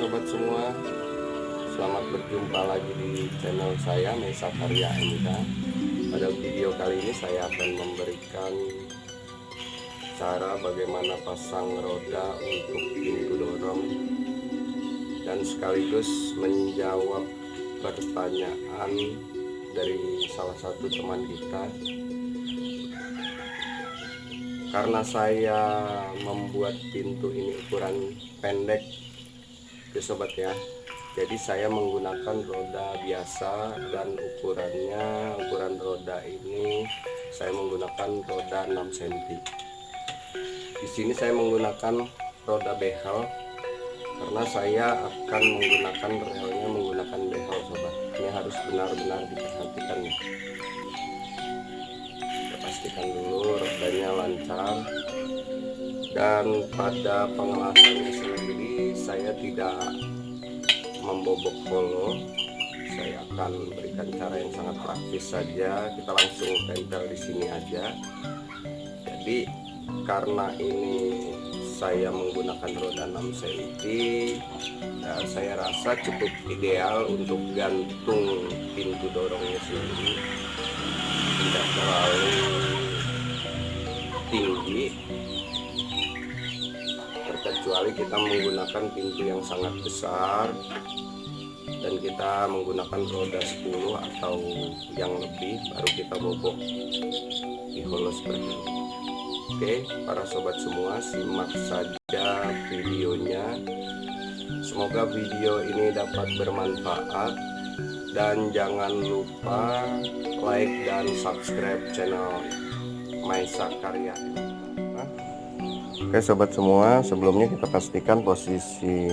sobat semua. Selamat berjumpa lagi di channel saya Mesa Karya MK Pada video kali ini saya akan memberikan Cara bagaimana pasang roda untuk pintu dorong Dan sekaligus menjawab pertanyaan dari salah satu teman kita. Karena saya membuat pintu ini ukuran pendek ya sobat ya. Jadi saya menggunakan roda biasa dan ukurannya ukuran roda ini saya menggunakan roda 6 cm di sini saya menggunakan roda behel karena saya akan menggunakan relnya menggunakan behel sobat. Ini harus benar-benar diperhatikan ya pastikan dulu rodanya lancar. Dan pada pengelasannya sendiri saya tidak membobok polo saya akan berikan cara yang sangat praktis saja. Kita langsung tempel di sini aja. Jadi karena ini saya menggunakan roda 6 cm ya saya rasa cukup ideal untuk gantung pintu dorongnya sendiri. Tidak terlalu tinggi terkecuali kita menggunakan pintu yang sangat besar dan kita menggunakan roda 10 atau yang lebih baru kita bobok di holo seperti ini. Oke para sobat semua simak saja videonya. Semoga video ini dapat bermanfaat dan jangan lupa like dan subscribe channel Maisa Karya. Oke sobat semua sebelumnya kita pastikan posisi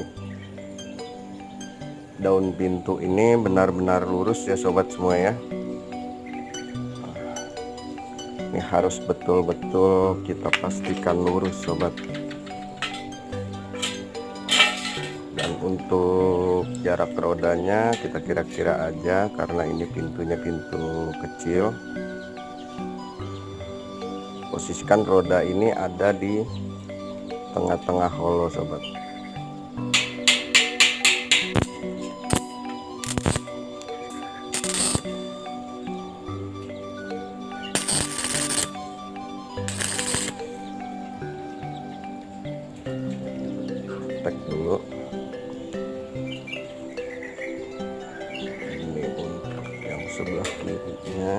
daun pintu ini benar-benar lurus ya sobat semua ya. Ini harus betul-betul kita pastikan lurus sobat. Dan untuk jarak rodanya kita kira-kira aja karena ini pintunya pintu kecil posisikan roda ini ada di tengah-tengah holo sobat. Tek dulu. Ini untuk yang sebelah kirinya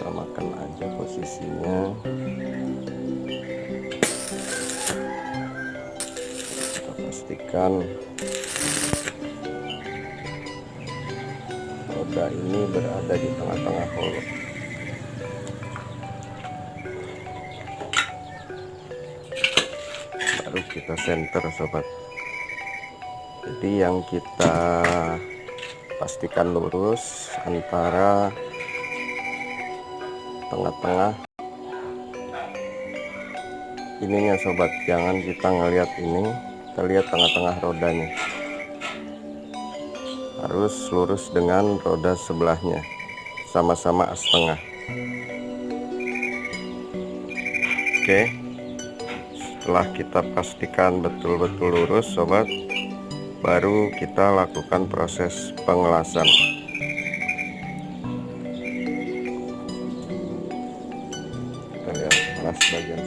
samakan aja posisinya. Kita pastikan roda ini berada di tengah-tengah holo baru kita center sobat. Jadi yang kita pastikan lurus antara tengah-tengah. Ininya sobat. Jangan kita ngelihat ini. Kita lihat tengah-tengah rodanya. Harus lurus dengan roda sebelahnya. Sama-sama setengah. Oke. Setelah kita pastikan betul-betul lurus sobat baru kita lakukan proses pengelasan Bye, guys.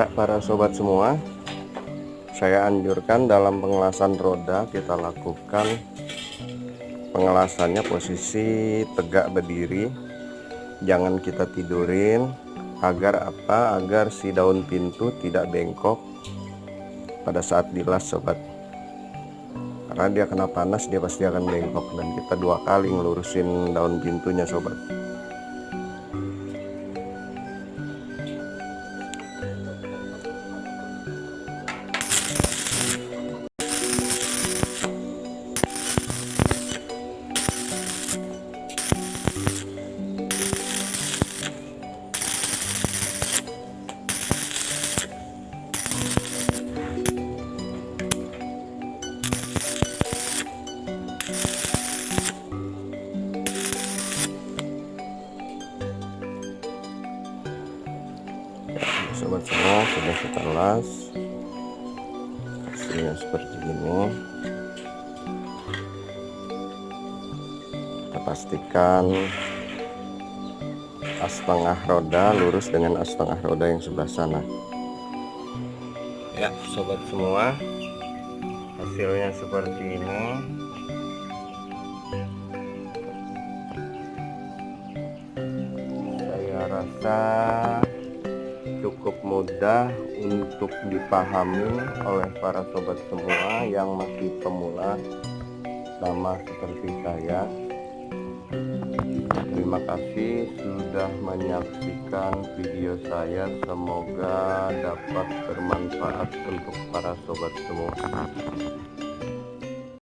Ya, para sobat semua, saya anjurkan dalam pengelasan roda kita lakukan pengelasannya posisi tegak berdiri. Jangan kita tidurin agar apa? Agar si daun pintu tidak bengkok pada saat dilas sobat. Karena dia kena panas dia pasti akan bengkok dan kita dua kali ngelurusin daun pintunya sobat. Semua sudah kita las hasilnya seperti ini. Kita pastikan as tengah roda lurus dengan as tengah roda yang sebelah sana. Ya sobat semua. Hasilnya seperti ini. Saya rasa cukup mudah untuk dipahami oleh para sobat semua yang masih pemula sama seperti saya. Terima kasih sudah menyaksikan video saya. Semoga dapat bermanfaat untuk para sobat semua